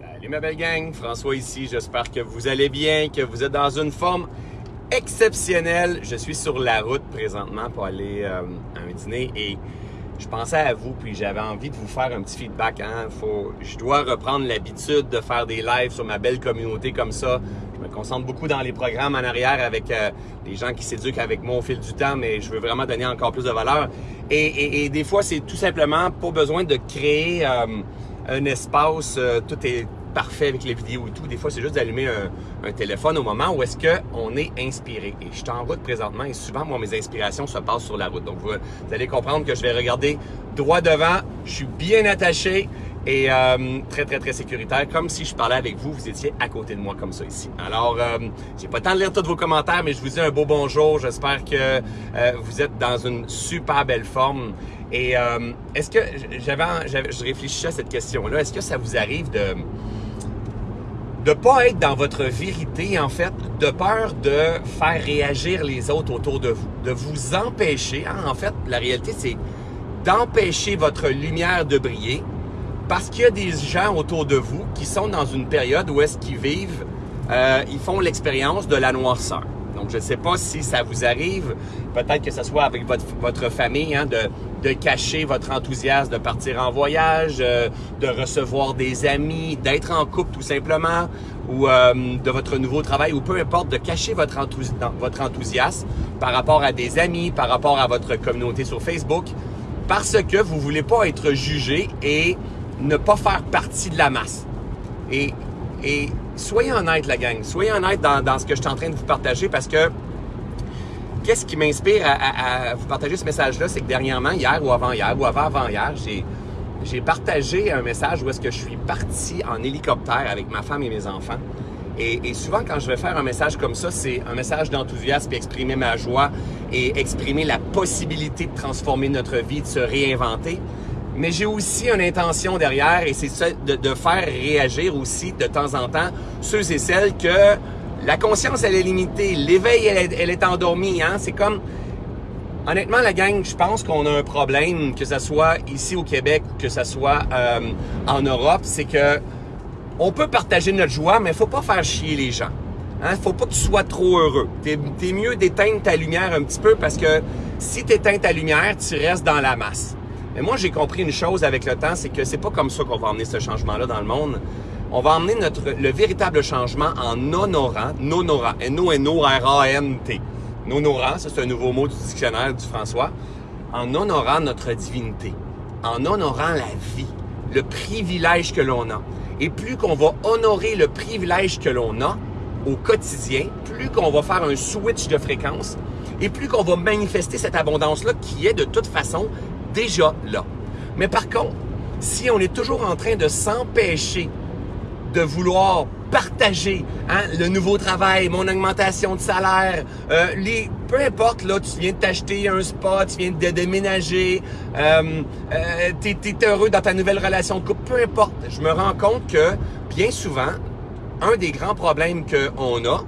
Salut ma belle gang, François ici. J'espère que vous allez bien, que vous êtes dans une forme exceptionnelle. Je suis sur la route présentement pour aller euh, à un dîner et je pensais à vous puis j'avais envie de vous faire un petit feedback. Hein. Faut, je dois reprendre l'habitude de faire des lives sur ma belle communauté comme ça. Je me concentre beaucoup dans les programmes en arrière avec euh, les gens qui s'éduquent avec moi au fil du temps, mais je veux vraiment donner encore plus de valeur. Et, des fois, c'est tout simplement pas besoin de créer euh, un espace, euh, tout est parfait avec les vidéos et tout. Des fois, c'est juste d'allumer un, téléphone au moment où est-ce qu'on est inspiré. Et je suis en route présentement et souvent, moi, mes inspirations se passent sur la route. Donc, vous, vous allez comprendre que je vais regarder droit devant. Je suis bien attaché et euh, très, très, très sécuritaire, comme si je parlais avec vous, vous étiez à côté de moi comme ça ici. Alors, euh, j'ai pas le temps de lire tous vos commentaires, mais je vous dis un beau bonjour. J'espère que euh, vous êtes dans une super belle forme. Et euh, est-ce que, j'avais, je réfléchissais à cette question-là, est-ce que ça vous arrive de de pas être dans votre vérité, en fait, de peur de faire réagir les autres autour de vous, de vous empêcher. Hein, en fait, la réalité, c'est d'empêcher votre lumière de briller parce qu'il y a des gens autour de vous qui sont dans une période où est-ce qu'ils vivent, euh, ils font l'expérience de la noirceur. Donc, je ne sais pas si ça vous arrive, peut-être que ce soit avec votre, votre famille, hein, de, de cacher votre enthousiasme de partir en voyage, euh, de recevoir des amis, d'être en couple tout simplement, ou euh, de votre nouveau travail, ou peu importe, de cacher votre, enthousi votre enthousiasme par rapport à des amis, par rapport à votre communauté sur Facebook, parce que vous voulez pas être jugé et ne pas faire partie de la masse. Et, soyez honnête, la gang. Soyez honnête dans ce que je suis en train de vous partager parce que qu'est-ce qui m'inspire à, vous partager ce message-là, c'est que dernièrement, hier ou avant-hier ou avant-avant-hier, j'ai, j'ai partagé un message où est-ce que je suis parti en hélicoptère avec ma femme et mes enfants. Et, et souvent, quand je vais faire un message comme ça, c'est un message d'enthousiasme, exprimer ma joie et exprimer la possibilité de transformer notre vie, de se réinventer mais j'ai aussi une intention derrière et c'est de, faire réagir aussi de temps en temps ceux et celles que la conscience elle est limitée, l'éveil elle, est endormie, hein. C'est comme honnêtement la gang, je pense qu'on a un problème que ce soit ici au Québec ou que ce soit euh, en Europe, c'est que on peut partager notre joie, mais faut pas faire chier les gens. Hein? Faut pas que tu sois trop heureux. T'es es mieux d'éteindre ta lumière un petit peu parce que si tu éteins ta lumière, tu restes dans la masse. Mais moi, j'ai compris une chose avec le temps, c'est que c'est pas comme ça qu'on va emmener ce changement-là dans le monde. On va emmener notre, le véritable changement en honorant, N-O-N-O-R-A-N-T. Nonorant, ça c'est un nouveau mot du dictionnaire du François. En honorant notre divinité, en honorant la vie, le privilège que l'on a. Et plus qu'on va honorer le privilège que l'on a au quotidien, plus qu'on va faire un switch de fréquence, et plus qu'on va manifester cette abondance-là qui est de toute façon déjà là. Mais par contre, si on est toujours en train de s'empêcher de vouloir partager hein, le nouveau travail, mon augmentation de salaire, euh, les, peu importe, là, tu viens de t'acheter un spot, tu viens de déménager, euh, euh, tu es, heureux dans ta nouvelle relation de couple, peu importe. Je me rends compte que bien souvent, un des grands problèmes qu'on a,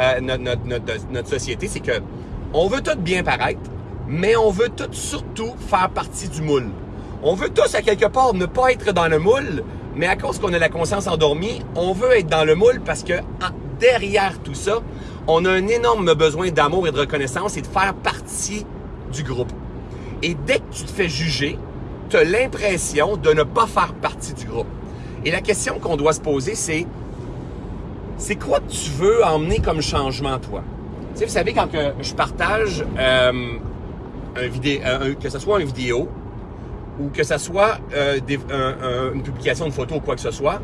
euh, notre, notre, notre, notre société, c'est que on veut tout bien paraître, mais on veut tous surtout faire partie du moule. On veut tous à quelque part ne pas être dans le moule, mais à cause qu'on a la conscience endormie, on veut être dans le moule parce que derrière tout ça, on a un énorme besoin d'amour et de reconnaissance et de faire partie du groupe. Et dès que tu te fais juger, tu as l'impression de ne pas faire partie du groupe. Et la question qu'on doit se poser, c'est c'est quoi que tu veux emmener comme changement, toi? Tu sais, vous savez, quand que je partage euh, un vidéo, un, que ce soit une vidéo ou que ce soit euh, une publication de photo ou quoi que ce soit,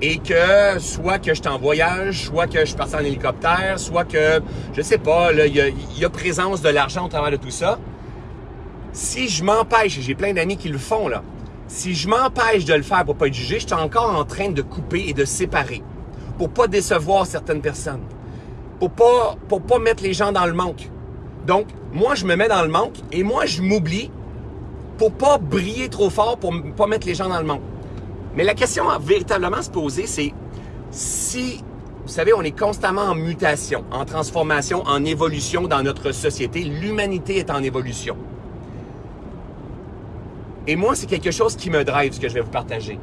et que soit que je suis en voyage, soit que je suis parti en hélicoptère, soit que, je sais pas, il y a, présence de l'argent au travers de tout ça, si je m'empêche, j'ai plein d'amis qui le font là, si je m'empêche de le faire pour pas être jugé, je suis encore en train de couper et de séparer pour pas décevoir certaines personnes, pour pas, pour pas mettre les gens dans le manque. Donc, moi, je me mets dans le manque et moi, je m'oublie pour pas briller trop fort, pour pas mettre les gens dans le manque. Mais la question à véritablement se poser, c'est si, vous savez, on est constamment en mutation, en transformation, en évolution dans notre société. L'humanité est en évolution. Et moi, c'est quelque chose qui me drive, ce que je vais vous partager.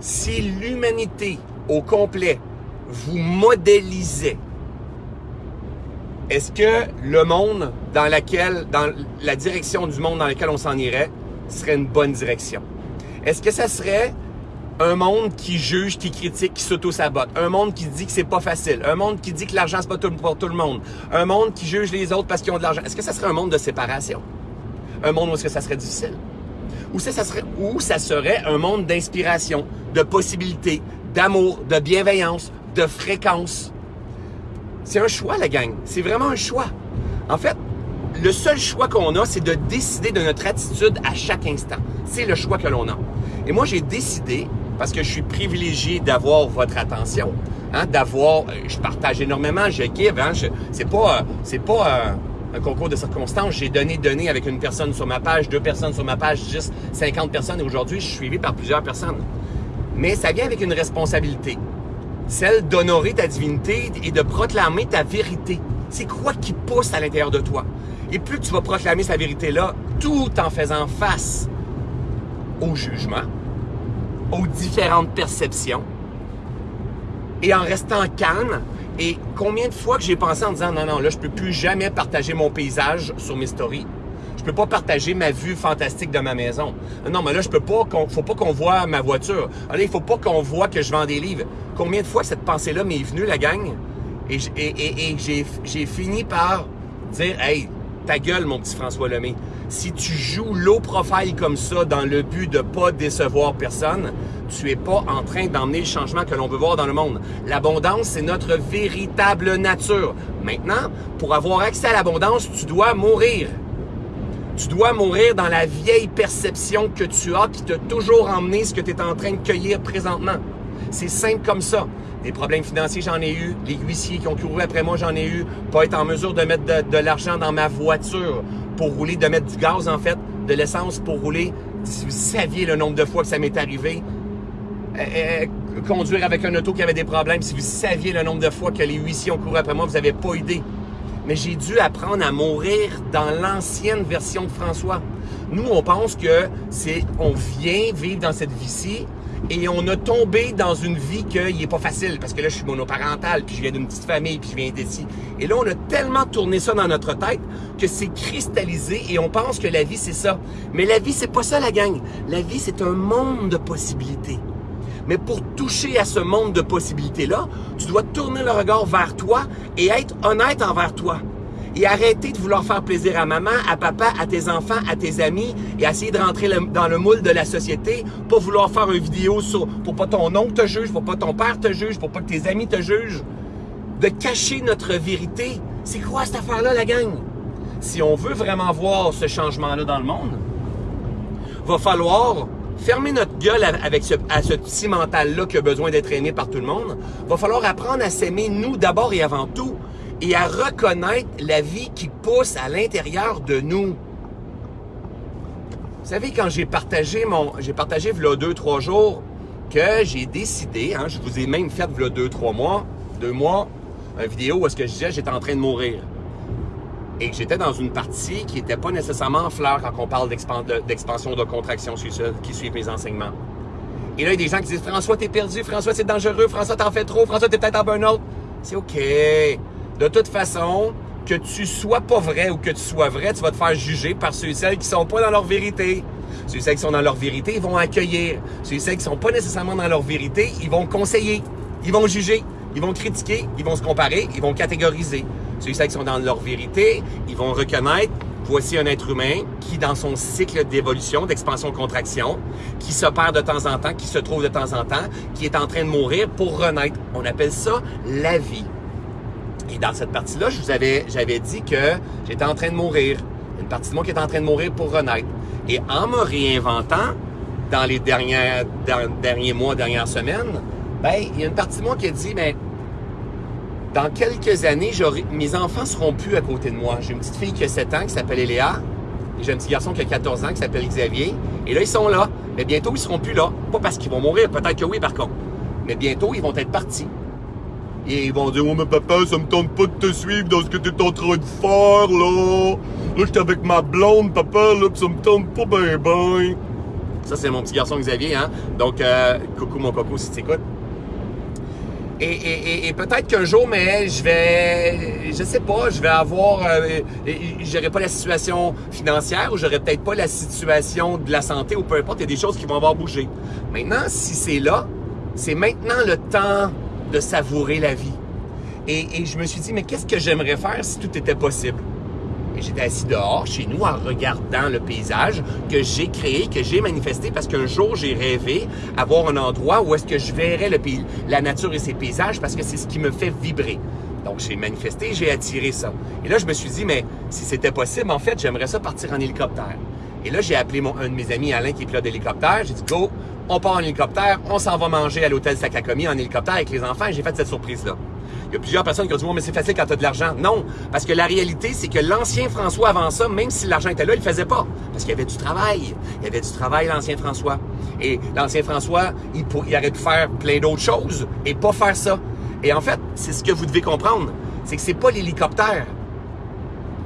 si l'humanité au complet vous modélisait, est-ce que le monde dans laquelle, dans la direction du monde dans lequel on s'en irait, serait une bonne direction? Est-ce que ça serait un monde qui juge, qui critique, qui s'auto-sabote? Un monde qui dit que c'est pas facile? Un monde qui dit que l'argent c'est pas pour tout le monde? Un monde qui juge les autres parce qu'ils ont de l'argent? Est-ce que ça serait un monde de séparation? Un monde où est-ce que ça serait difficile? Ou ça, ça serait, ou ça serait un monde d'inspiration, de possibilités, d'amour, de bienveillance, de fréquence. C'est un choix, la gang. C'est vraiment un choix. En fait, le seul choix qu'on a, c'est de décider de notre attitude à chaque instant. C'est le choix que l'on a. Et moi, j'ai décidé parce que je suis privilégié d'avoir votre attention, hein, d'avoir, euh, je partage énormément, je give, hein, c'est pas, euh, euh, un concours de circonstances. J'ai donné, donné avec une personne sur ma page, deux personnes sur ma page, juste 50 personnes. Et aujourd'hui, je suis suivi par plusieurs personnes. Mais ça vient avec une responsabilité, celle d'honorer ta divinité et de proclamer ta vérité. C'est quoi qui pousse à l'intérieur de toi? Et plus tu vas proclamer sa vérité-là, tout en faisant face au jugement, aux différentes perceptions et en restant calme. Et combien de fois que j'ai pensé en disant non, non, là, je peux plus jamais partager mon paysage sur mes stories. Je peux pas partager ma vue fantastique de ma maison. Non, mais là, je peux pas, faut pas qu'on voit ma voiture. Il faut pas qu'on voit que je vends des livres. Combien de fois cette pensée-là m'est venue, la gang? Et, j'ai fini par dire, hey, ta gueule, mon petit François Lemay. Si tu joues low profile comme ça dans le but de pas décevoir personne, tu es pas en train d'emmener le changement que l'on veut voir dans le monde. L'abondance, c'est notre véritable nature. Maintenant, pour avoir accès à l'abondance, tu dois mourir. Tu dois mourir dans la vieille perception que tu as qui t'a toujours emmené ce que tu es en train de cueillir présentement. C'est simple comme ça. Des problèmes financiers, j'en ai eu. Les huissiers qui ont couru après moi, j'en ai eu. Pas être en mesure de mettre de, l'argent dans ma voiture pour rouler, de mettre du gaz, en fait, de l'essence pour rouler. Si vous saviez le nombre de fois que ça m'est arrivé, euh, euh, conduire avec un auto qui avait des problèmes, si vous saviez le nombre de fois que les huissiers ont couru après moi, vous n'avez pas idée. Mais j'ai dû apprendre à mourir dans l'ancienne version de François. Nous, on pense que c'est, on vient vivre dans cette vie-ci et on a tombé dans une vie qu'il n'est pas facile parce que là, je suis monoparental, puis je viens d'une petite famille, puis je viens d'ici. Et là, on a tellement tourné ça dans notre tête que c'est cristallisé et on pense que la vie, c'est ça. Mais la vie, c'est pas ça, la gang. La vie, c'est un monde de possibilités. Mais pour toucher à ce monde de possibilités-là, tu dois tourner le regard vers toi et être honnête envers toi et arrêter de vouloir faire plaisir à maman, à papa, à tes enfants, à tes amis et essayer de rentrer dans le moule de la société, pour vouloir faire une vidéo sur, pour pas ton oncle te juge, pour pas ton père te juge, pour pas que tes amis te jugent. De cacher notre vérité. C'est quoi cette affaire-là, la gang? Si on veut vraiment voir ce changement-là dans le monde, va falloir fermer notre gueule avec ce, à ce petit mental-là qui a besoin d'être aimé par tout le monde. Va falloir apprendre à s'aimer nous d'abord et avant tout et à reconnaître la vie qui pousse à l'intérieur de nous. Vous savez, quand j'ai partagé mon, j'ai partagé v'là deux, trois jours, que j'ai décidé, hein, je vous ai même fait v'là deux, trois mois, deux mois, une vidéo où est-ce que je disais j'étais en train de mourir. Et que j'étais dans une partie qui n'était pas nécessairement en fleur quand on parle d'expansion de contraction qui suit mes enseignements. Et là, il y a des gens qui disent François, t'es perdu, François, c'est dangereux, François, t'en fais trop, François, t'es peut-être en burn-out. C'est OK. De toute façon, que tu sois pas vrai ou que tu sois vrai, tu vas te faire juger par ceux et celles qui sont pas dans leur vérité. Ceux et celles qui sont dans leur vérité, ils vont accueillir. Ceux et celles qui sont pas nécessairement dans leur vérité, ils vont conseiller. Ils vont juger. Ils vont critiquer. Ils vont se comparer. Ils vont catégoriser. Ceux et celles qui sont dans leur vérité, ils vont reconnaître voici un être humain qui, dans son cycle d'évolution, d'expansion-contraction, qui se perd de temps en temps, qui se trouve de temps en temps, qui est en train de mourir pour renaître. On appelle ça la vie. Et dans cette partie-là, j'avais dit que j'étais en train de mourir. Une partie de moi qui est en train de mourir pour renaître. Et en me réinventant, dans les derniers mois, dernières semaines, ben, il y a une partie de moi qui a dit, ben, dans quelques années, mes enfants seront plus à côté de moi. J'ai une petite fille qui a 7 ans qui s'appelle Eléa. Et j'ai un petit garçon qui a 14 ans qui s'appelle Xavier. Et là, ils sont là. Mais bientôt, ils seront plus là. Pas parce qu'ils vont mourir, peut-être que oui, par contre. Mais bientôt, ils vont être partis. Et ils vont dire, oh, mais papa, ça me tente pas de te suivre dans ce que tu es en train de faire, là. Là, j'étais avec ma blonde, papa, là, pis ça me tente pas ben ben. Ça, c'est mon petit garçon Xavier. Hein? Donc, euh, coucou mon coco si tu écoutes. Et, peut-être qu'un jour, mais je vais, je sais pas, je vais avoir, euh, j'aurai pas la situation financière ou j'aurai peut-être pas la situation de la santé ou peu importe, il y a des choses qui vont avoir bougé. Maintenant, si c'est là, c'est maintenant le temps de savourer la vie. et je me suis dit, mais qu'est-ce que j'aimerais faire si tout était possible? j'étais assis dehors, chez nous, en regardant le paysage que j'ai créé, que j'ai manifesté, parce qu'un jour, j'ai rêvé avoir un endroit où est-ce que je verrais le pays, la nature et ses paysages, parce que c'est ce qui me fait vibrer. Donc, j'ai manifesté, j'ai attiré ça. Et là, je me suis dit, mais si c'était possible, en fait, j'aimerais ça partir en hélicoptère. Et là, j'ai appelé mon, un de mes amis, Alain, qui est pilote d'hélicoptère. J'ai dit, go, on part en hélicoptère, on s'en va manger à l'hôtel Sakakomi en hélicoptère avec les enfants. J'ai fait cette surprise-là. Il y a plusieurs personnes qui ont dit, mais c'est facile quand tu de l'argent. Non, parce que la réalité, c'est que l'ancien François avant ça, même si l'argent était là, il le faisait pas. Parce qu'il y avait du travail. Il y avait du travail, l'ancien François. Et l'ancien François, il, il aurait pu faire plein d'autres choses et pas faire ça. Et en fait, c'est ce que vous devez comprendre. C'est que c'est pas l'hélicoptère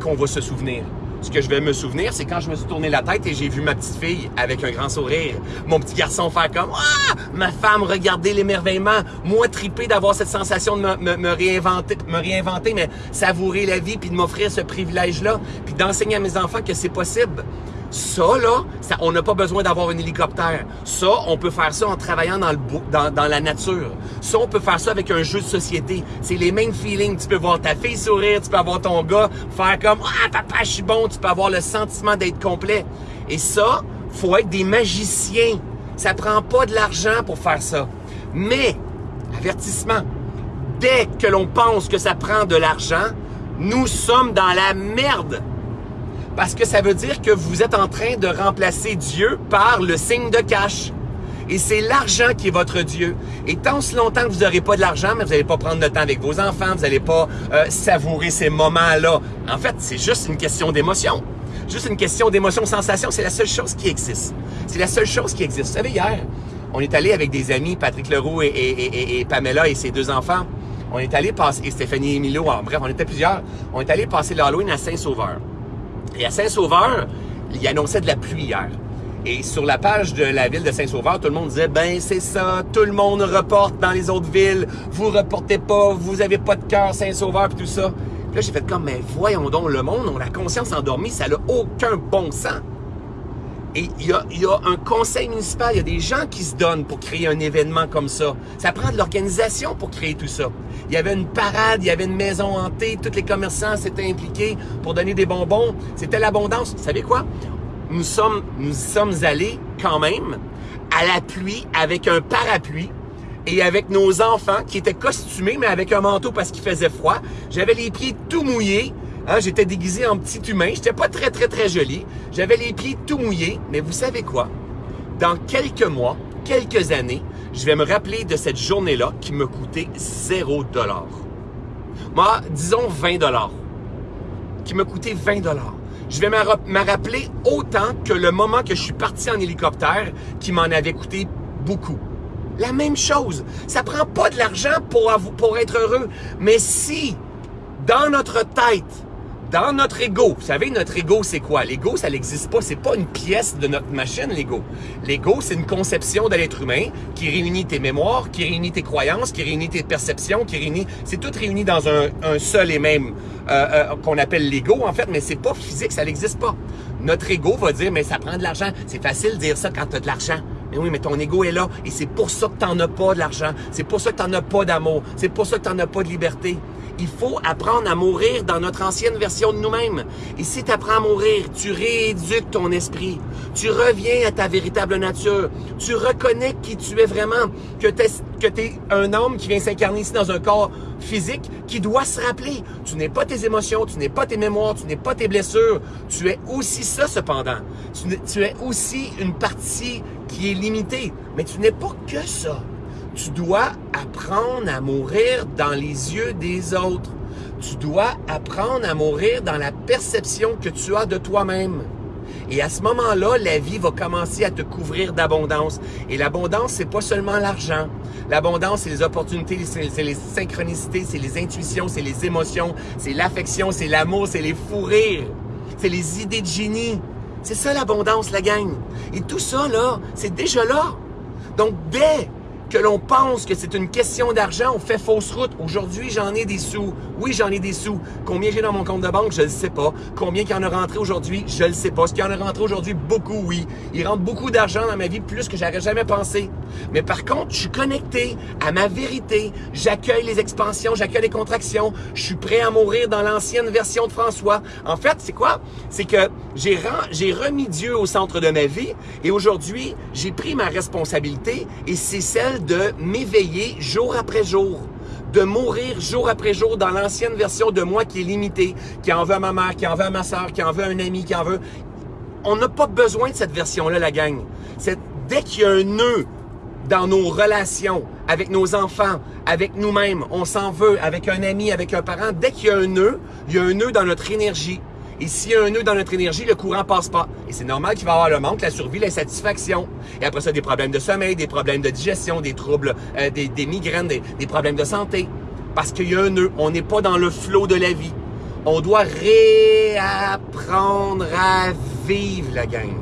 qu'on va se souvenir ce que je vais me souvenir, c'est quand je me suis tourné la tête et j'ai vu ma petite fille avec un grand sourire, mon petit garçon faire comme ah, ma femme regarder l'émerveillement, moi triper d'avoir cette sensation de me, réinventer, me réinventer, mais savourer la vie puis de m'offrir ce privilège-là, puis d'enseigner à mes enfants que c'est possible. Ça, là, on n'a pas besoin d'avoir un hélicoptère. Ça, on peut faire ça en travaillant dans, le, dans la nature. Ça, on peut faire ça avec un jeu de société. C'est les mêmes feelings. Tu peux voir ta fille sourire, tu peux avoir ton gars faire comme « Ah, papa, je suis bon », tu peux avoir le sentiment d'être complet. Et ça, faut être des magiciens. Ça prend pas de l'argent pour faire ça. Mais, avertissement, dès que l'on pense que ça prend de l'argent, nous sommes dans la merde parce que ça veut dire que vous êtes en train de remplacer Dieu par le signe de cash. Et c'est l'argent qui est votre Dieu. Et tant si longtemps que vous n'aurez pas de l'argent, mais vous n'allez pas prendre le temps avec vos enfants, vous n'allez pas euh, savourer ces moments-là. En fait, c'est juste une question d'émotion. Juste une question d'émotion, sensation, c'est la seule chose qui existe. C'est la seule chose qui existe. Vous savez, hier, on est allé avec des amis, Patrick Leroux et, Pamela et ses deux enfants. On est allé passer, et Stéphanie et Milo, bref, on était plusieurs. On est allé passer l'Halloween à Saint-Sauveur. Et à Saint-Sauveur, il annonçait de la pluie hier. Et sur la page de la ville de Saint-Sauveur, tout le monde disait, ben c'est ça, tout le monde reporte dans les autres villes, vous reportez pas, vous avez pas de cœur Saint-Sauveur, puis tout ça. Puis là, j'ai fait comme, mais voyons donc, le monde, on a la conscience endormie, ça n'a aucun bon sens. Et il y, a, un conseil municipal, il y a des gens qui se donnent pour créer un événement comme ça. Ça prend de l'organisation pour créer tout ça. Il y avait une parade, il y avait une maison hantée, tous les commerçants s'étaient impliqués pour donner des bonbons. C'était l'abondance. Vous savez quoi? Nous sommes, nous sommes allés quand même à la pluie avec un parapluie et avec nos enfants qui étaient costumés mais avec un manteau parce qu'il faisait froid. J'avais les pieds tout mouillés. Hein, j'étais déguisé en petit humain. J'étais pas très, très, très joli. J'avais les pieds tout mouillés. Mais vous savez quoi? Dans quelques mois, quelques années, je vais me rappeler de cette journée-là qui me coûtait 0 dollar. Moi, disons 20 dollars. Qui me coûtait 20 dollars. Je vais me rappeler autant que le moment que je suis parti en hélicoptère qui m'en avait coûté beaucoup. La même chose. Ça prend pas de l'argent pour, pour être heureux. Mais si, dans notre tête, dans notre ego, vous savez, notre ego, c'est quoi? L'ego, ça n'existe pas. C'est pas une pièce de notre machine, l'ego. L'ego, c'est une conception de l'être humain qui réunit tes mémoires, qui réunit tes croyances, qui réunit tes perceptions, qui réunit... C'est tout réuni dans un, seul et même euh, euh, qu'on appelle l'ego, en fait, mais c'est pas physique, ça n'existe pas. Notre ego va dire, mais ça prend de l'argent. C'est facile de dire ça quand tu as de l'argent. Mais oui, mais ton ego est là et c'est pour ça que tu n'en as pas de l'argent. C'est pour ça que tu n'en as pas d'amour. C'est pour ça que tu n'en as pas de liberté. Il faut apprendre à mourir dans notre ancienne version de nous-mêmes. Et si tu apprends à mourir, tu rééduques ton esprit. Tu reviens à ta véritable nature. Tu reconnais qui tu es vraiment, que tu es, un homme qui vient s'incarner ici dans un corps physique qui doit se rappeler. Tu n'es pas tes émotions, tu n'es pas tes mémoires, tu n'es pas tes blessures. Tu es aussi ça cependant. tu es aussi une partie qui est limitée. Mais tu n'es pas que ça. Tu dois apprendre à mourir dans les yeux des autres. Tu dois apprendre à mourir dans la perception que tu as de toi-même. Et à ce moment-là, la vie va commencer à te couvrir d'abondance. Et l'abondance, c'est pas seulement l'argent. L'abondance, c'est les opportunités, c'est les synchronicités, c'est les intuitions, c'est les émotions, c'est l'affection, c'est l'amour, c'est les fous rires, c'est les idées de génie. C'est ça l'abondance, la gang. Et tout ça, là, c'est déjà là. Donc, dès que l'on pense que c'est une question d'argent, on fait fausse route. Aujourd'hui, j'en ai des sous. Oui, j'en ai des sous. Combien j'ai dans mon compte de banque, je ne sais pas. Combien qu'il en a rentré aujourd'hui, je ne sais pas. Ce qu'il y en a rentré aujourd'hui, beaucoup, oui. Il rentre beaucoup d'argent dans ma vie, plus que j'aurais jamais pensé. Mais par contre, je suis connecté à ma vérité. J'accueille les expansions, j'accueille les contractions. Je suis prêt à mourir dans l'ancienne version de François. En fait, c'est quoi? C'est que j'ai remis Dieu au centre de ma vie et aujourd'hui, j'ai pris ma responsabilité et c'est celle de m'éveiller jour après jour, de mourir jour après jour dans l'ancienne version de moi qui est limitée, qui en veut à ma mère, qui en veut à ma soeur, qui en veut à un ami, qui en veut... On n'a pas besoin de cette version-là, la gang. Dès qu'il y a un nœud dans nos relations, avec nos enfants, avec nous-mêmes, on s'en veut, avec un ami, avec un parent, dès qu'il y a un nœud, il y a un nœud dans notre énergie. Et s'il y a un nœud dans notre énergie, le courant passe pas. Et c'est normal qu'il va y avoir le manque, la survie, l'insatisfaction. Et après ça, des problèmes de sommeil, des problèmes de digestion, des troubles, euh, des, migraines, des, problèmes de santé. Parce qu'il y a un nœud. On n'est pas dans le flot de la vie. On doit réapprendre à vivre, la gang.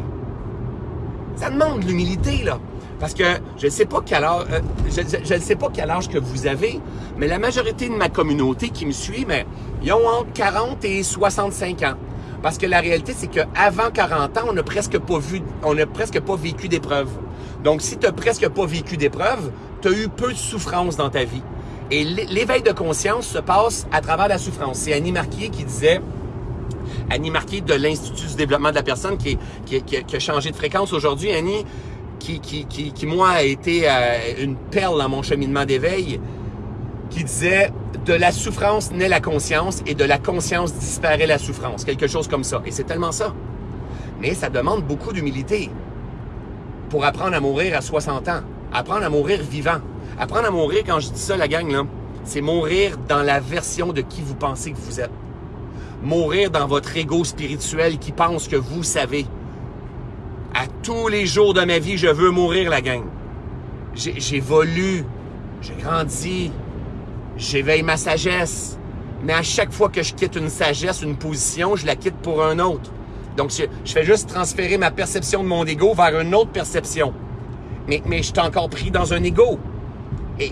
Ça demande l'humilité, là. Parce que je ne sais pas quel âge, euh, je, sais pas quel âge que vous avez, mais la majorité de ma communauté qui me suit, mais ils ont entre 40 et 65 ans. Parce que la réalité, c'est qu'avant 40 ans, on n'a presque pas vu, on vécu d'épreuves. Donc, si tu n'as presque pas vécu d'épreuves, tu as eu peu de souffrance dans ta vie. Et l'éveil de conscience se passe à travers la souffrance. C'est Annie Marquier qui disait, Annie Marquier de l'Institut du développement de la personne qui, qui, a changé de fréquence aujourd'hui. Annie, qui, qui, qui, moi, a été euh, une perle dans mon cheminement d'éveil, qui disait de la souffrance naît la conscience et de la conscience disparaît la souffrance. Quelque chose comme ça. Et c'est tellement ça. Mais ça demande beaucoup d'humilité pour apprendre à mourir à 60 ans. Apprendre à mourir vivant. Apprendre à mourir, quand je dis ça, la gang, c'est mourir dans la version de qui vous pensez que vous êtes. Mourir dans votre ego spirituel qui pense que vous savez. À tous les jours de ma vie, je veux mourir, la gang. J'évolue, j'ai grandi, j'éveille ma sagesse. Mais à chaque fois que je quitte une sagesse, une position, je la quitte pour un autre. Donc, je, fais juste transférer ma perception de mon ego vers une autre perception. Mais, je suis encore pris dans un ego.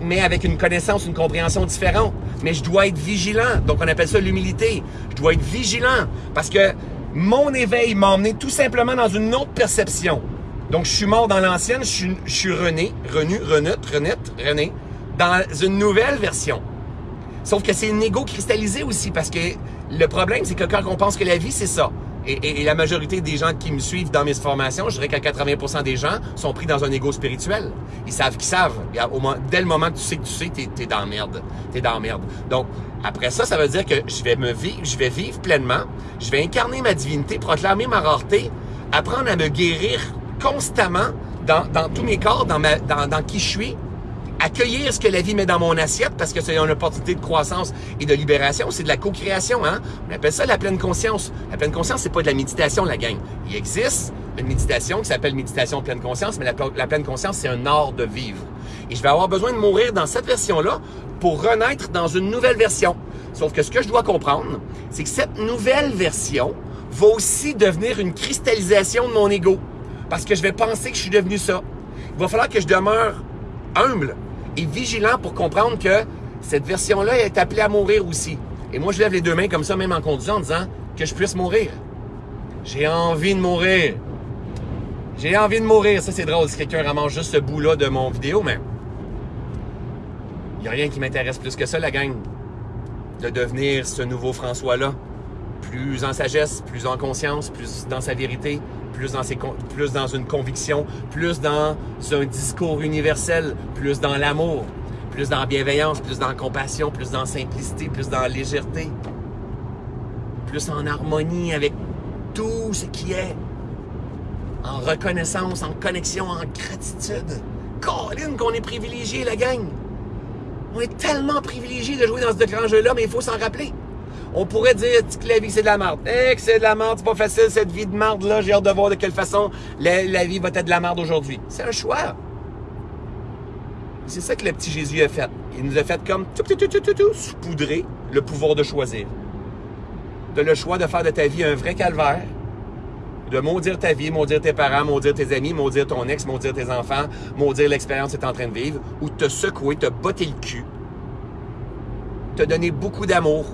Mais avec une connaissance, une compréhension différente. Mais je dois être vigilant. Donc, on appelle ça l'humilité. Je dois être vigilant. Parce que mon éveil m'a emmené tout simplement dans une autre perception. Donc, je suis mort dans l'ancienne, je suis, je suis rené, renu, renut, renette, rené, dans une nouvelle version. Sauf que c'est une égo cristallisé aussi, parce que le problème, c'est que quand on pense que la vie, c'est ça, et, la majorité des gens qui me suivent dans mes formations, je dirais qu'à 80% des gens sont pris dans un ego spirituel. Ils savent qu'ils savent. Au dès le moment que tu sais que tu sais, t'es es dans la merde. T'es dans la merde. Donc, après ça, ça veut dire que je vais me vivre, je vais vivre pleinement, je vais incarner ma divinité, proclamer ma rareté, apprendre à me guérir constamment dans, dans tous mes corps, dans, ma, dans, dans qui je suis, accueillir ce que la vie met dans mon assiette parce que c'est une opportunité de croissance et de libération, c'est de la co-création. Hein? On appelle ça la pleine conscience. La pleine conscience, c'est pas de la méditation, la gang. Il existe une méditation qui s'appelle méditation pleine conscience, mais la, la pleine conscience, c'est un art de vivre. Et je vais avoir besoin de mourir dans cette version-là pour renaître dans une nouvelle version. Sauf que ce que je dois comprendre, c'est que cette nouvelle version va aussi devenir une cristallisation de mon ego. Parce que je vais penser que je suis devenu ça. Il va falloir que je demeure humble, et vigilant pour comprendre que cette version-là est appelée à mourir aussi. Et moi, je lève les deux mains comme ça, même en conduisant, en disant que je puisse mourir. J'ai envie de mourir. J'ai envie de mourir. Ça, c'est drôle si quelqu'un ramasse juste ce bout-là de mon vidéo, mais il n'y a rien qui m'intéresse plus que ça, la gang. De devenir ce nouveau François-là. Plus en sagesse, plus en conscience, plus dans sa vérité, plus dans, une conviction, plus dans un discours universel, plus dans l'amour, plus dans la bienveillance, plus dans la compassion, plus dans la simplicité, plus dans la légèreté, plus en harmonie avec tout ce qui est, en reconnaissance, en connexion, en gratitude. Colin, qu'on est privilégié, la gang! On est tellement privilégié de jouer dans ce grand jeu-là, mais il faut s'en rappeler. On pourrait dire que la vie, c'est de la merde. Eh, que c'est de la merde, c'est pas facile, cette vie de merde-là. J'ai hâte de voir de quelle façon la, vie va être de la merde aujourd'hui. C'est un choix. C'est ça que le petit Jésus a fait. Il nous a fait comme tout, tout, tout, tout, tout, saupoudrer le pouvoir de choisir. De le choix de faire de ta vie un vrai calvaire de maudire ta vie, maudire tes parents, maudire tes amis, maudire ton ex, maudire tes enfants, maudire l'expérience que tu es en train de vivre, ou te secouer, te botter le cul, te donner beaucoup d'amour,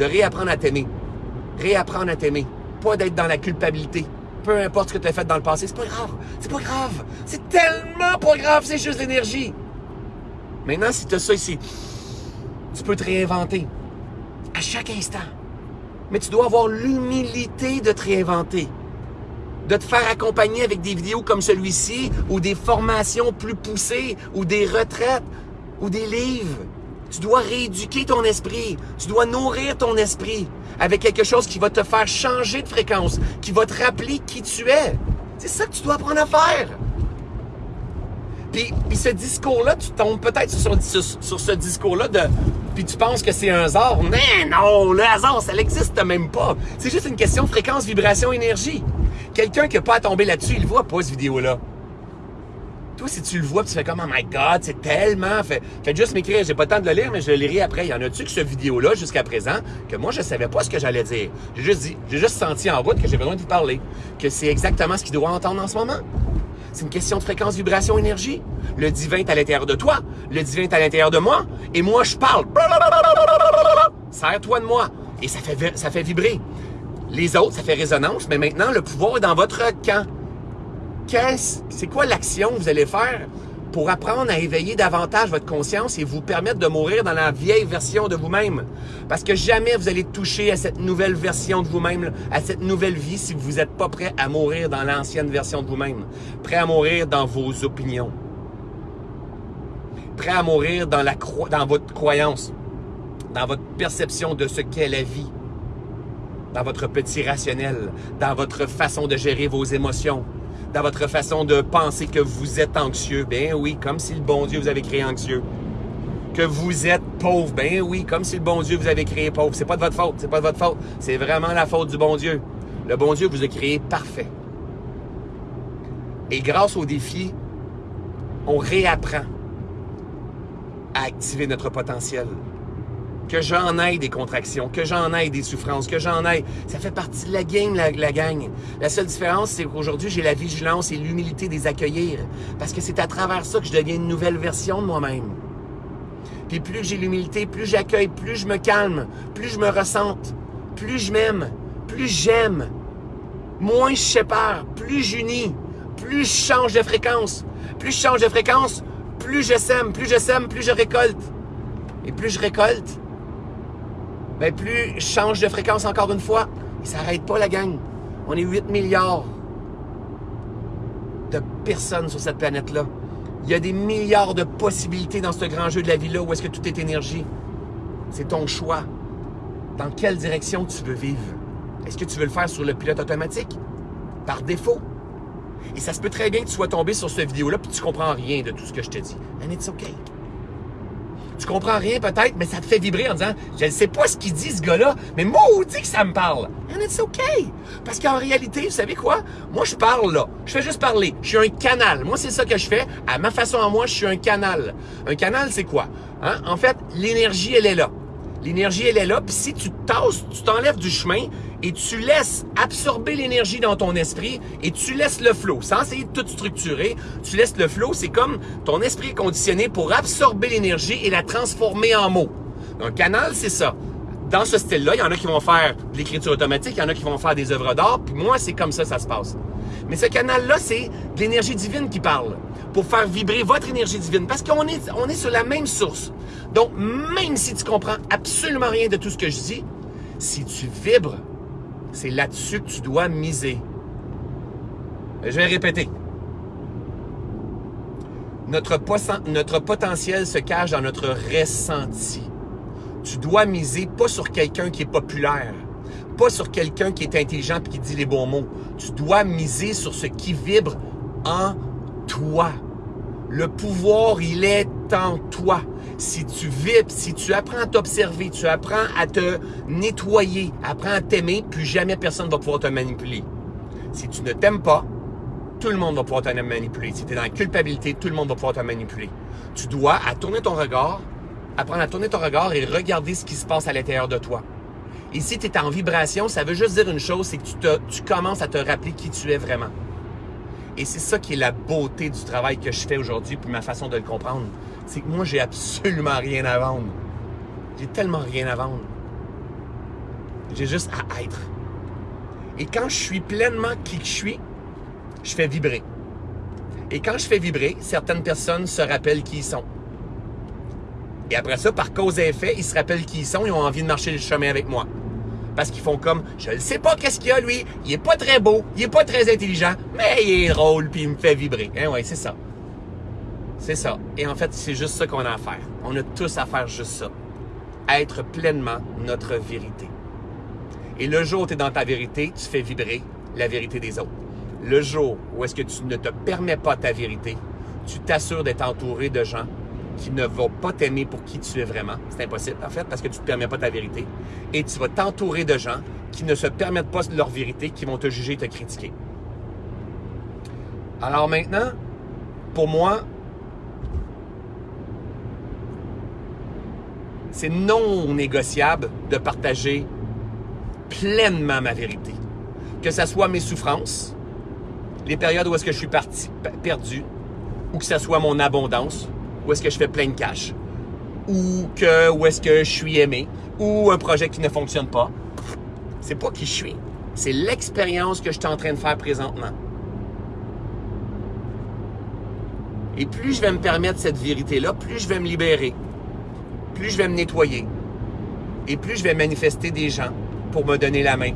de réapprendre à t'aimer. Réapprendre à t'aimer. Pas d'être dans la culpabilité. Peu importe ce que tu as fait dans le passé, c'est pas grave. C'est pas grave. C'est tellement pas grave, c'est juste l'énergie. Maintenant, si tu as ça ici, tu peux te réinventer à chaque instant. Mais tu dois avoir l'humilité de te réinventer de te faire accompagner avec des vidéos comme celui-ci, ou des formations plus poussées, ou des retraites, ou des livres. Tu dois rééduquer ton esprit. Tu dois nourrir ton esprit avec quelque chose qui va te faire changer de fréquence, qui va te rappeler qui tu es. C'est ça que tu dois apprendre à faire. Puis, puis ce discours-là, tu tombes peut-être sur, sur, ce discours-là de. Puis tu penses que c'est un hasard. Mais non, le hasard, ça n'existe même pas. C'est juste une question de fréquence, vibration, énergie. Quelqu'un qui n'a pas à tomber là-dessus, il voit pas cette vidéo-là. Si tu le vois, tu fais comme, oh my God, c'est tellement. Fait, faites juste m'écrire. J'ai pas le temps de le lire, mais je le lirai après. Il y en a-tu que ce vidéo-là, jusqu'à présent, que moi, je savais pas ce que j'allais dire? J'ai juste dit, j'ai juste senti en route que j'ai besoin de vous parler. Que c'est exactement ce qu'il doit entendre en ce moment. C'est une question de fréquence, vibration, énergie. Le divin est à l'intérieur de toi. Le divin est à l'intérieur de moi. Et moi, je parle. Serre-toi de moi. Et ça fait, ça fait vibrer. Les autres, ça fait résonance, mais maintenant, le pouvoir est dans votre camp. Qu'est-ce, c'est quoi l'action que vous allez faire pour apprendre à éveiller davantage votre conscience et vous permettre de mourir dans la vieille version de vous-même? Parce que jamais vous allez toucher à cette nouvelle version de vous-même, à cette nouvelle vie si vous n'êtes pas prêt à mourir dans l'ancienne version de vous-même. Prêt à mourir dans vos opinions. Prêt à mourir dans, dans votre croyance, dans votre perception de ce qu'est la vie dans votre petit rationnel, dans votre façon de gérer vos émotions, dans votre façon de penser que vous êtes anxieux. Ben oui, comme si le bon Dieu vous avait créé anxieux. Que vous êtes pauvre. Ben oui, comme si le bon Dieu vous avait créé pauvre. C'est pas de votre faute, c'est pas de votre faute. C'est vraiment la faute du bon Dieu. Le bon Dieu vous a créé parfait. Et grâce au défi, on réapprend à activer notre potentiel que j'en aille des contractions, que j'en aille des souffrances, que j'en aille. Ça fait partie de la game, la, la gang. La seule différence, c'est qu'aujourd'hui, j'ai la vigilance et l'humilité des accueillir. Parce que c'est à travers ça que je deviens une nouvelle version de moi-même. Puis plus j'ai l'humilité, plus j'accueille, plus je me calme, plus je me ressente, plus je m'aime, plus j'aime, moins je sépare, plus j'unis, plus je change de fréquence. Plus je change de fréquence, plus je sème, plus je sème, plus je récolte. Et plus je récolte, ben plus je change de fréquence encore une fois. Il s'arrête pas la gang. On est 8 milliards de personnes sur cette planète-là. Il y a des milliards de possibilités dans ce grand jeu de la vie-là où est-ce que tout est énergie. C'est ton choix. Dans quelle direction tu veux vivre? Est-ce que tu veux le faire sur le pilote automatique? Par défaut? Et ça se peut très bien que tu sois tombé sur cette vidéo-là et tu comprends rien de tout ce que je te dis. And it's okay. Tu comprends rien peut-être, mais ça te fait vibrer en disant Je ne sais pas ce qu'il dit ce gars-là, mais maudit que ça me parle. And it's okay. Parce qu'en réalité, vous savez quoi? Moi, je parle là. Je fais juste parler. Je suis un canal. Moi, c'est ça que je fais. À ma façon à moi, je suis un canal. Un canal, c'est quoi? Hein? En fait, l'énergie, elle est là. L'énergie, elle est là. Puis si tu tasses, tu t'enlèves du chemin et tu laisses absorber l'énergie dans ton esprit et tu laisses le flow. Sans essayer de tout structurer, tu laisses le flow. C'est comme ton esprit est conditionné pour absorber l'énergie et la transformer en mots. Un canal, c'est ça. Dans ce style-là, il y en a qui vont faire de l'écriture automatique, il y en a qui vont faire des œuvres d'art, puis moi, c'est comme ça ça se passe. Mais ce canal-là, c'est de l'énergie divine qui parle pour faire vibrer votre énergie divine parce qu'on est, on est sur la même source. Donc, même si tu comprends absolument rien de tout ce que je dis, si tu vibres, c'est là-dessus que tu dois miser. Je vais répéter. Notre, potentiel se cache dans notre ressenti. Tu dois miser pas sur quelqu'un qui est populaire, pas sur quelqu'un qui est intelligent et qui dit les bons mots. Tu dois miser sur ce qui vibre en toi. Le pouvoir, il est en toi. Si tu vibres, si tu apprends à t'observer, tu apprends à te nettoyer, apprends à t'aimer, plus jamais personne ne va pouvoir te manipuler. Si tu ne t'aimes pas, tout le monde va pouvoir te manipuler. Si tu es dans la culpabilité, tout le monde va pouvoir te manipuler. Tu dois à tourner ton regard, apprendre à tourner ton regard et regarder ce qui se passe à l'intérieur de toi. Et si tu es en vibration, ça veut juste dire une chose, c'est que tu, commences à te rappeler qui tu es vraiment. Et c'est ça qui est la beauté du travail que je fais aujourd'hui, puis ma façon de le comprendre. C'est que moi, j'ai absolument rien à vendre. J'ai tellement rien à vendre. J'ai juste à être. Et quand je suis pleinement qui je suis, je fais vibrer. Et quand je fais vibrer, certaines personnes se rappellent qui ils sont. Et après ça, par cause et effet, ils se rappellent qui ils sont et ont envie de marcher le chemin avec moi. Parce qu'ils font comme, je ne sais pas qu'est-ce qu'il y a lui, il est pas très beau, il est pas très intelligent, mais il est drôle puis il me fait vibrer. Hein, ouais, c'est ça. C'est ça. Et en fait, c'est juste ça qu'on a à faire. On a tous à faire juste ça. Être pleinement notre vérité. Et le jour où tu es dans ta vérité, tu fais vibrer la vérité des autres. Le jour où est-ce que tu ne te permets pas ta vérité, tu t'assures d'être entouré de gens qui ne vont pas t'aimer pour qui tu es vraiment. C'est impossible, en fait, parce que tu ne te permets pas ta vérité. Et tu vas t'entourer de gens qui ne se permettent pas leur vérité, qui vont te juger et te critiquer. Alors maintenant, pour moi, c'est non négociable de partager pleinement ma vérité. Que ce soit mes souffrances, les périodes où est-ce que je suis parti, perdu, ou que ce soit mon abondance, où est-ce que je fais plein de cash, ou que où est-ce que je suis aimé, ou un projet qui ne fonctionne pas. C'est pas qui je suis, c'est l'expérience que je suis en train de faire présentement. Et plus je vais me permettre cette vérité-là, plus je vais me libérer, plus je vais me nettoyer, et plus je vais manifester des gens pour me donner la main,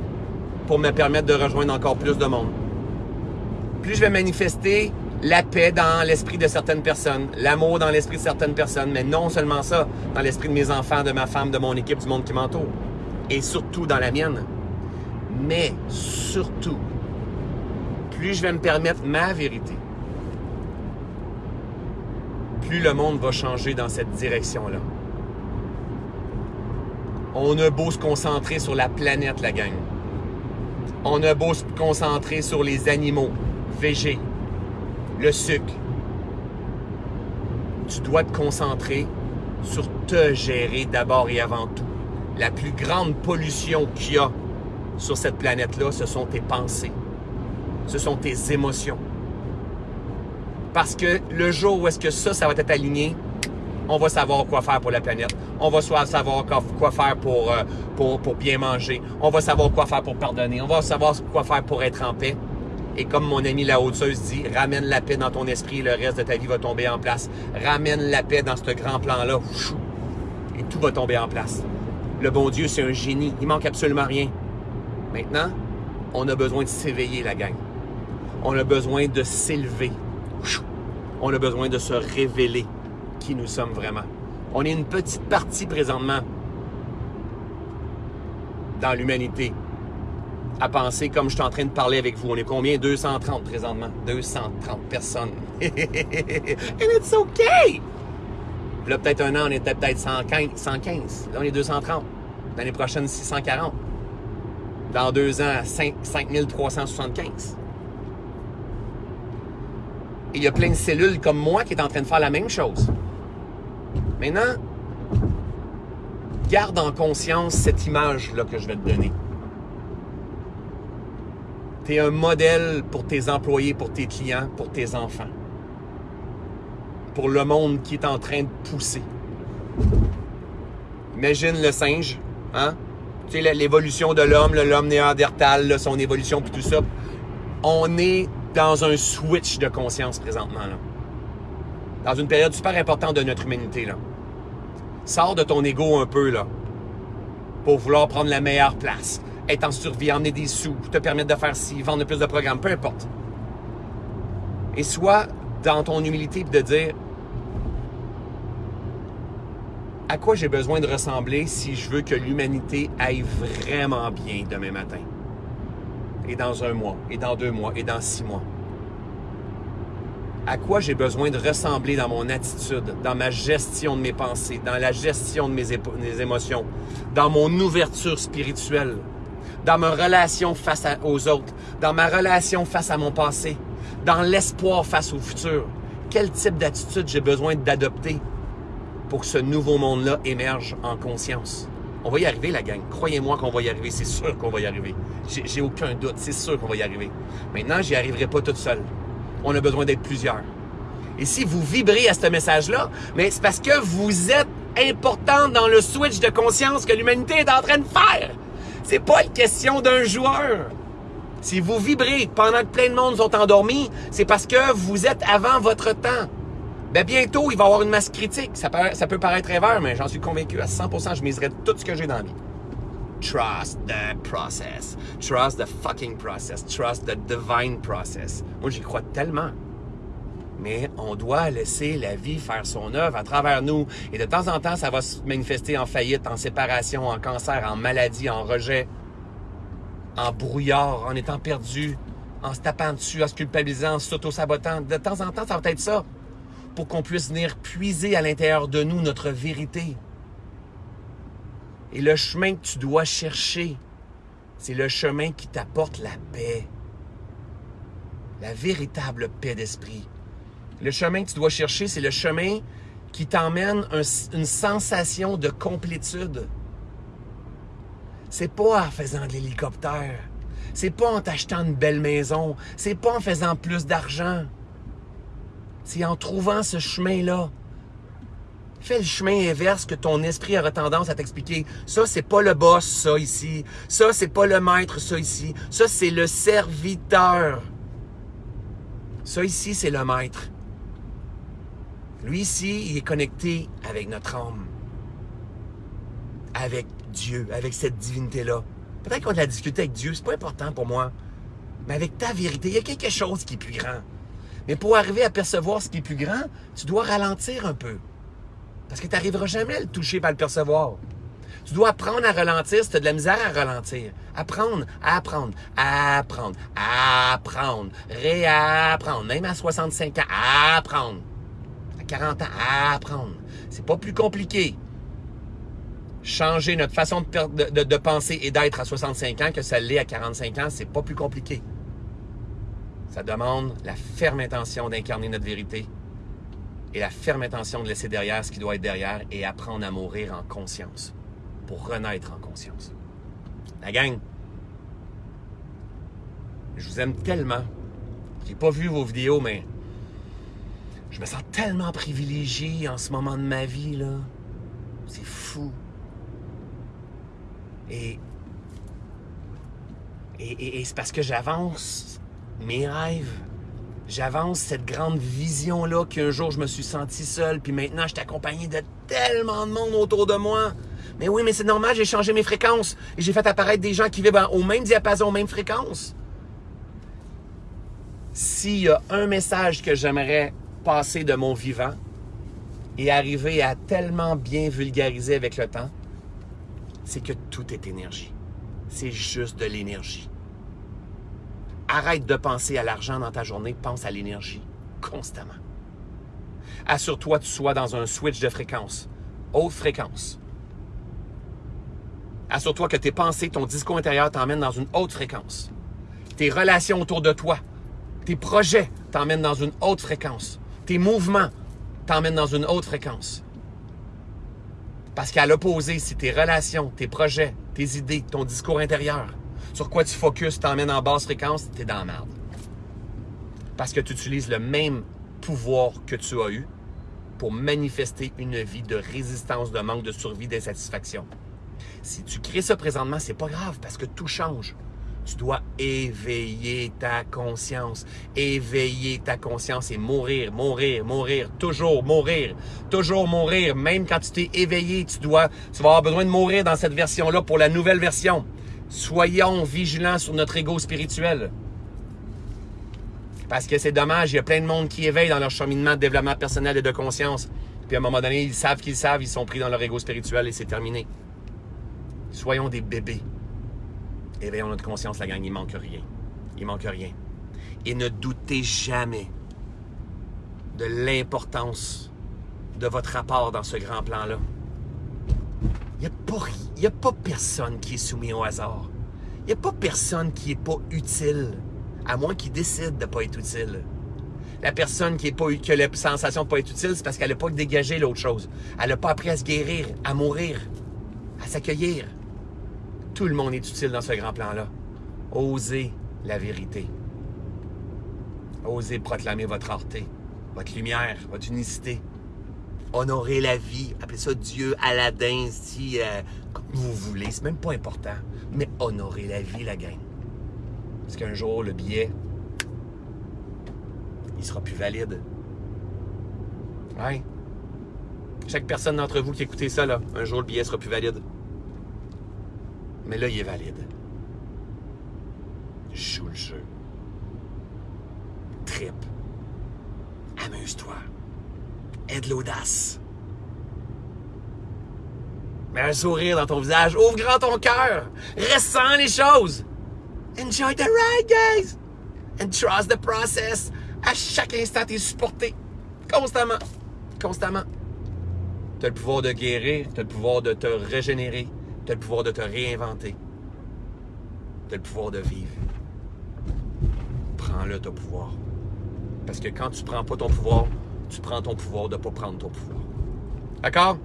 pour me permettre de rejoindre encore plus de monde. Plus je vais manifester la paix dans l'esprit de certaines personnes, l'amour dans l'esprit de certaines personnes, mais non seulement ça, dans l'esprit de mes enfants, de ma femme, de mon équipe, du monde qui m'entoure, et surtout dans la mienne. Mais surtout, plus je vais me permettre ma vérité, plus le monde va changer dans cette direction-là. On a beau se concentrer sur la planète, la gang. On a beau se concentrer sur les animaux, végés, le sucre. Tu dois te concentrer sur te gérer d'abord et avant tout. La plus grande pollution qu'il y a sur cette planète-là, ce sont tes pensées. Ce sont tes émotions. Parce que le jour où est-ce que ça, ça va être aligné, on va savoir quoi faire pour la planète. On va savoir quoi faire pour, euh, pour, pour bien manger. On va savoir quoi faire pour pardonner. On va savoir quoi faire pour être en paix. Et comme mon ami la haute dit, ramène la paix dans ton esprit et le reste de ta vie va tomber en place. Ramène la paix dans ce grand plan-là. Et tout va tomber en place. Le bon Dieu, c'est un génie. Il manque absolument rien. Maintenant, on a besoin de s'éveiller, la gang. On a besoin de s'élever. On a besoin de se révéler nous sommes vraiment. On est une petite partie présentement dans l'humanité à penser comme je suis en train de parler avec vous. On est combien? 230 présentement. 230 personnes. And it's okay! là, peut-être un an, on était peut-être 115, 115. Là, on est 230. L'année prochaine, 640. Dans deux ans, 5, 5375. Et il y a plein de cellules comme moi qui est en train de faire la même chose. Maintenant, garde en conscience cette image-là que je vais te donner. Tu es un modèle pour tes employés, pour tes clients, pour tes enfants. Pour le monde qui est en train de pousser. Imagine le singe, hein? Tu sais, l'évolution de l'homme, l'homme néandertal, son évolution, puis tout ça. On est dans un switch de conscience présentement. Dans une période super importante de notre humanité, là. Sors de ton ego un peu, là. Pour vouloir prendre la meilleure place être en survie, emmener des sous, te permettre de faire ci, vendre plus de programmes, peu importe. Et soit dans ton humilité de dire à quoi j'ai besoin de ressembler si je veux que l'humanité aille vraiment bien demain matin? Et dans un mois, et dans deux mois, et dans six mois. À quoi j'ai besoin de ressembler dans mon attitude, dans ma gestion de mes pensées, dans la gestion de mes, émotions, dans mon ouverture spirituelle, dans ma relation face aux autres, dans ma relation face à mon passé, dans l'espoir face au futur. Quel type d'attitude j'ai besoin d'adopter pour que ce nouveau monde-là émerge en conscience? On va y arriver, la gang. Croyez-moi qu'on va y arriver. C'est sûr qu'on va y arriver. J'ai aucun doute. C'est sûr qu'on va y arriver. Maintenant, j'y arriverai pas toute seule. On a besoin d'être plusieurs. Et si vous vibrez à ce message-là, c'est parce que vous êtes important dans le switch de conscience que l'humanité est en train de faire. C'est pas une question d'un joueur. Si vous vibrez pendant que plein de monde sont endormis, c'est parce que vous êtes avant votre temps. Ben bientôt, il va y avoir une masse critique. Ça peut, ça peut paraître rêveur, mais j'en suis convaincu à 100%, je miserai tout ce que j'ai dans la vie. Trust the process. Trust the fucking process. Trust the divine process. Moi, j'y crois tellement. Mais on doit laisser la vie faire son œuvre à travers nous. Et de temps en temps, ça va se manifester en faillite, en séparation, en cancer, en maladie, en rejet en brouillard, en étant perdu, en se tapant dessus, en se culpabilisant, en s'auto-sabotant. De temps en temps, ça va être ça. Pour qu'on puisse venir puiser à l'intérieur de nous notre vérité. Et le chemin que tu dois chercher, c'est le chemin qui t'apporte la paix. La véritable paix d'esprit. Le chemin que tu dois chercher, c'est le chemin qui t'emmène une sensation de complétude. C'est pas en faisant de l'hélicoptère. C'est pas en t'achetant une belle maison. C'est pas en faisant plus d'argent. C'est en trouvant ce chemin-là. Fais le chemin inverse que ton esprit aura tendance à t'expliquer. Ça, c'est pas le boss, ça ici. Ça, c'est pas le maître, ça ici. Ça, c'est le serviteur. Ça ici, c'est le maître. Lui ici, il est connecté avec notre âme. Avec Dieu, avec cette divinité-là. Peut-être qu'on a de la difficulté avec Dieu, c'est pas important pour moi. Mais avec ta vérité, il y a quelque chose qui est plus grand. Mais pour arriver à percevoir ce qui est plus grand, tu dois ralentir un peu. Parce que tu n'arriveras jamais à le toucher par le percevoir. Tu dois apprendre à ralentir si tu as de la misère à ralentir. Apprendre, apprendre, apprendre, apprendre, réapprendre. Même à 65 ans, apprendre. À 40 ans, apprendre. C'est pas plus compliqué changer notre façon de, penser et d'être à 65 ans que ça l'est à 45 ans, c'est pas plus compliqué. Ça demande la ferme intention d'incarner notre vérité et la ferme intention de laisser derrière ce qui doit être derrière et apprendre à mourir en conscience pour renaître en conscience. La gang, je vous aime tellement. J'ai pas vu vos vidéos, mais je me sens tellement privilégié en ce moment de ma vie, là. C'est fou. Et, et, c'est parce que j'avance mes rêves. J'avance cette grande vision-là qu'un jour je me suis senti seul, puis maintenant je suis accompagné de tellement de monde autour de moi. Mais oui, mais c'est normal, j'ai changé mes fréquences et j'ai fait apparaître des gens qui vivent au même diapason, aux mêmes fréquences. S'il y a un message que j'aimerais passer de mon vivant et arriver à tellement bien vulgariser avec le temps, c'est que tout est énergie. C'est juste de l'énergie. Arrête de penser à l'argent dans ta journée, pense à l'énergie constamment. Assure-toi que tu sois dans un switch de fréquence, haute fréquence. Assure-toi que tes pensées, ton discours intérieur t'emmènent dans une haute fréquence. Tes relations autour de toi, tes projets t'emmènent dans une haute fréquence. Tes mouvements t'emmènent dans une haute fréquence. Parce qu'à l'opposé, si tes relations, tes projets, tes idées, ton discours intérieur, sur quoi tu focuses, t'emmènes en basse fréquence, t'es dans la merde. Parce que tu utilises le même pouvoir que tu as eu pour manifester une vie de résistance, de manque de survie, d'insatisfaction. Si tu crées ça présentement, c'est pas grave parce que tout change. Tu dois éveiller ta conscience. Éveiller ta conscience et mourir, mourir, mourir, toujours mourir, toujours mourir. Même quand tu t'es éveillé, tu dois, tu vas avoir besoin de mourir dans cette version-là pour la nouvelle version. Soyons vigilants sur notre ego spirituel. Parce que c'est dommage, il y a plein de monde qui éveille dans leur cheminement de développement personnel et de conscience. Puis à un moment donné, ils savent qu'ils savent, ils sont pris dans leur ego spirituel et c'est terminé. Soyons des bébés. Éveillons notre conscience, la gang, il manque rien. Il manque rien. Et ne doutez jamais de l'importance de votre rapport dans ce grand plan-là. Il n'y a, pas, personne qui est soumis au hasard. Il n'y a pas personne qui n'est pas utile, à moins qu'il décide de ne pas être utile. La personne qui, est pas, qui a la sensation de ne pas être utile, c'est parce qu'elle n'a pas dégagé l'autre chose. Elle n'a pas appris à se guérir, à mourir. Elle s'accueillir. Tout le monde est utile dans ce grand plan-là. Osez la vérité. Osez proclamer votre rareté, votre lumière, votre unicité. Honorez la vie. Appelez ça Dieu, Aladdin, si, euh, vous voulez. C'est même pas important. Mais honorez la vie, la gang. Parce qu'un jour, le billet, il sera plus valide. Ouais. Chaque personne d'entre vous qui écoutez ça, là, un jour, le billet sera plus valide. Mais là, il est valide. Joue le jeu. Trip. Amuse-toi. Aie de l'audace. Mets un sourire dans ton visage. Ouvre grand ton cœur. Ressens les choses. Enjoy the ride, guys. And trust the process. À chaque instant, tu es supporté. Constamment. Constamment. Tu as le pouvoir de guérir. Tu as le pouvoir de te régénérer. Tu as le pouvoir de te réinventer. Tu as le pouvoir de vivre. Prends-le, ton pouvoir. Parce que quand tu prends pas ton pouvoir, tu prends ton pouvoir de ne pas prendre ton pouvoir. D'accord?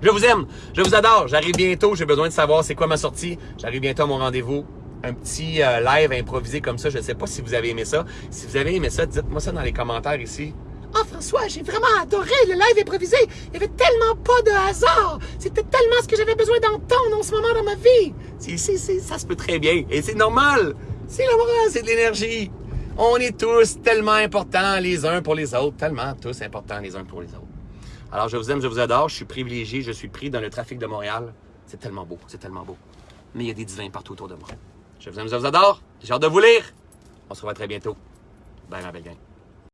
Je vous aime, je vous adore. J'arrive bientôt, j'ai besoin de savoir c'est quoi ma sortie. J'arrive bientôt à mon rendez-vous. Un petit euh, live improvisé comme ça. Je ne sais pas si vous avez aimé ça. Si vous avez aimé ça, dites-moi ça dans les commentaires ici. Oh François, j'ai vraiment adoré le live improvisé. Il n'y avait tellement pas de hasard. C'était tellement ce que j'avais besoin d'entendre en ce moment dans ma vie. Si, si, si, ça se peut très bien. Et c'est normal. C'est normal, c'est de l'énergie. On est tous tellement importants les uns pour les autres, tellement tous importants les uns pour les autres. Alors, je vous aime, je vous adore, je suis privilégié, je suis pris dans le trafic de Montréal. C'est tellement beau, c'est tellement beau. Mais il y a des divins partout autour de moi. Je vous aime, je vous adore, j'ai hâte de vous lire. On se revoit très bientôt. Bye, ma belle gang.